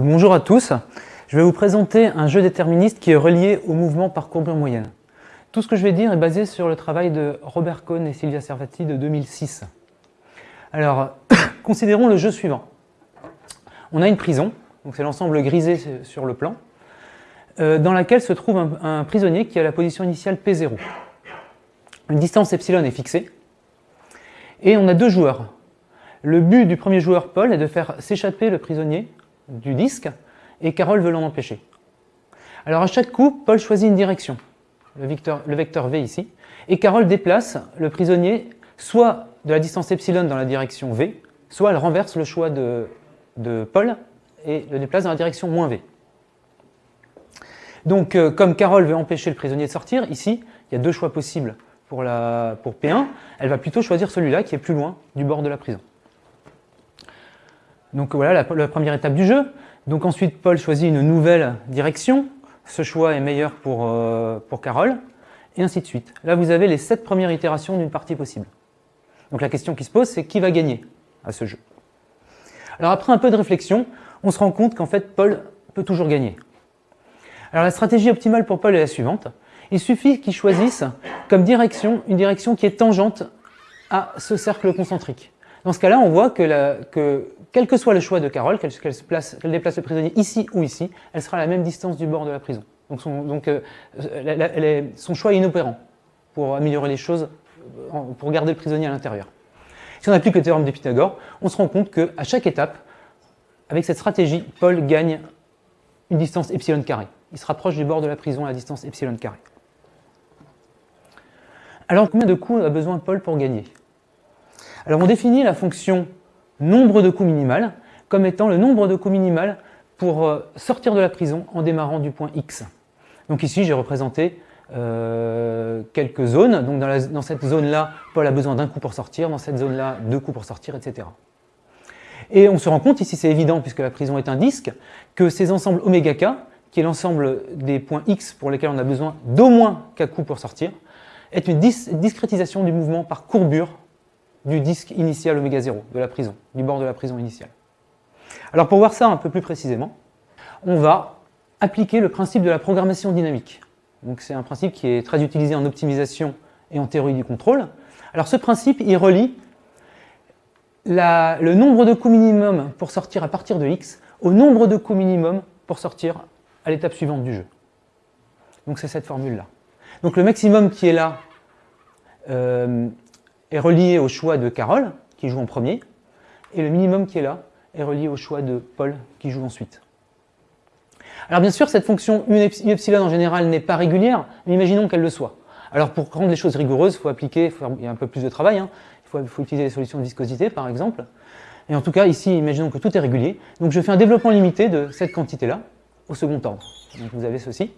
bonjour à tous. Je vais vous présenter un jeu déterministe qui est relié au mouvement par courbure moyenne. Tout ce que je vais dire est basé sur le travail de Robert Cohn et Silvia Servati de 2006. Alors, considérons le jeu suivant. On a une prison, donc c'est l'ensemble grisé sur le plan, euh, dans laquelle se trouve un, un, prisonnier qui a la position initiale P0. Une distance epsilon est fixée, et on a deux joueurs. Le but du premier joueur, Paul, est de faire s'échapper le prisonnier du disque, et Carole veut l'en empêcher. Alors à chaque coup, Paul choisit une direction, le vecteur, V ici, et Carole déplace le prisonnier soit de la distance epsilon dans la direction V, soit elle renverse le choix de, Paul et le déplace dans la direction moins V. Donc, euh, comme Carole veut empêcher le prisonnier de sortir, ici, il y a deux choix possibles pour P1. Elle va plutôt choisir celui-là qui est plus loin du bord de la prison. Donc voilà la, première étape du jeu. Donc ensuite, Paul choisit une nouvelle direction. Ce choix est meilleur pour, euh, pour Carole, et ainsi de suite. Là, vous avez les sept premières itérations d'une partie possible. Donc la question qui se pose, c'est qui va gagner à ce jeu? Alors après un peu de réflexion, on se rend compte qu'en fait, Paul peut toujours gagner. Alors la stratégie optimale pour Paul est la suivante. Il suffit qu'il choisisse comme direction une direction qui est tangente à ce cercle concentrique. Dans ce cas-là, on voit que, quel que soit le choix de Carole, qu'elle qu qu déplace le prisonnier ici ou ici, elle sera à la même distance du bord de la prison. Donc son, euh, choix est inopérant pour améliorer les choses, pour garder le prisonnier à l'intérieur. Si on applique le théorème de Pythagore, on se rend compte qu'à chaque étape, avec cette stratégie, Paul gagne une distance epsilon carré. Il se rapproche du bord de la prison à la distance epsilon carré. Alors, combien de coups a besoin Paul pour gagner? Alors, on définit la fonction nombre de coups minimal comme étant le nombre de coups minimal pour euh, sortir de la prison en démarrant du point X. Donc ici, j'ai représenté euh, quelques zones. Donc dans, cette zone-là, Paul a besoin d'un coup pour sortir, dans cette zone-là, deux coups pour sortir, etc. Et on se rend compte, ici c'est évident puisque la prison est un disque, que ces ensembles oméga k, qui est l'ensemble des points x pour lesquels on a besoin d'au moins k coups pour sortir, est une dis discrétisation du mouvement par courbure du disque initial oméga 0 de la prison, du bord de la prison initiale. Alors pour voir ça un peu plus précisément, on va appliquer le principe de la programmation dynamique. Donc c'est un principe qui est très utilisé en optimisation et en théorie du contrôle. Alors ce principe, il relie le nombre de coups minimum pour sortir à partir de x au nombre de coups minimum pour sortir à l'étape suivante du jeu. Donc c'est cette formule-là. Donc le maximum qui est là euh, est relié au choix de Carole, qui joue en premier, et le minimum qui est là est relié au choix de Paul, qui joue ensuite. Alors bien sûr, cette fonction U epsilon en général n'est pas régulière, mais imaginons qu'elle le soit. Alors pour rendre les choses rigoureuses, il faut appliquer, il y a un peu plus de travail, hein. il, faut, il faut utiliser les solutions de viscosité par exemple. Et en tout cas, ici, imaginons que tout est régulier. Donc je fais un développement limité de cette quantité-là au second ordre. Donc vous avez ceci.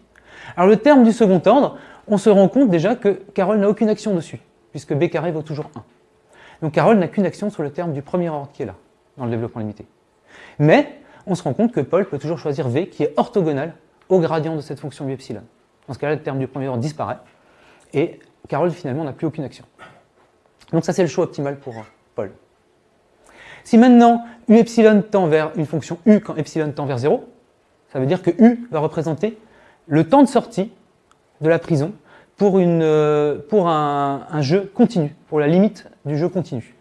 Alors le terme du second ordre, on se rend compte déjà que Carole n'a aucune action dessus, puisque B carré vaut toujours 1. Donc Carole n'a qu'une action sur le terme du premier ordre qui est là, dans le développement limité. Mais on se rend compte que Paul peut toujours choisir V qui est orthogonal au gradient de cette fonction u epsilon. Dans ce cas-là, le terme du premier ordre disparaît, et Carole finalement n'a plus aucune action. Donc ça c'est le choix optimal pour Paul. Si maintenant u epsilon tend vers une fonction u quand epsilon tend vers 0, ça veut dire que u va représenter le temps de sortie de la prison pour, une, euh, pour un, un, jeu continu, pour la limite du jeu continu.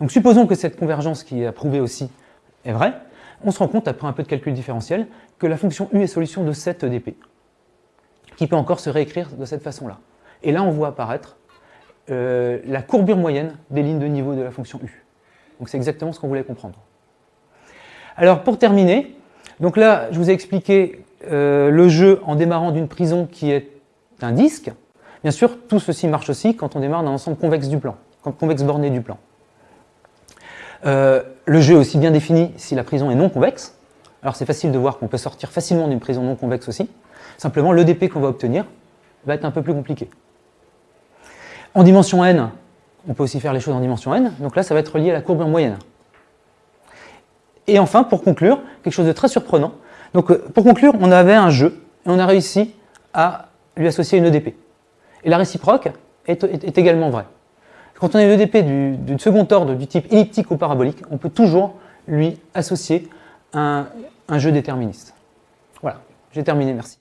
Donc supposons que cette convergence qui est approuvée aussi est vraie, on se rend compte, après un peu de calcul différentiel, que la fonction u est solution de 7 dp, qui peut encore se réécrire de cette façon-là. Et là, on voit apparaître euh, la courbure moyenne des lignes de niveau de la fonction u. Donc c'est exactement ce qu'on voulait comprendre. Alors pour terminer, donc là, je vous ai expliqué euh, le jeu en démarrant d'une prison qui est un disque. Bien sûr, tout ceci marche aussi quand on démarre d'un ensemble convexe du plan, convexe borné du plan. Euh, le jeu est aussi bien défini si la prison est non convexe. Alors c'est facile de voir qu'on peut sortir facilement d'une prison non convexe aussi. Simplement, le DP qu'on va obtenir va être un peu plus compliqué. En dimension n, on peut aussi faire les choses en dimension n. Donc là, ça va être relié à la courbe moyenne. Et enfin, pour conclure, quelque chose de très surprenant. Donc euh, pour conclure, on avait un jeu et on a réussi à lui associer une EDP. Et la réciproque est, également vraie. Quand on a une EDP du, du, second ordre du type elliptique ou parabolique, on peut toujours lui associer un jeu déterministe. Voilà, j'ai terminé, merci.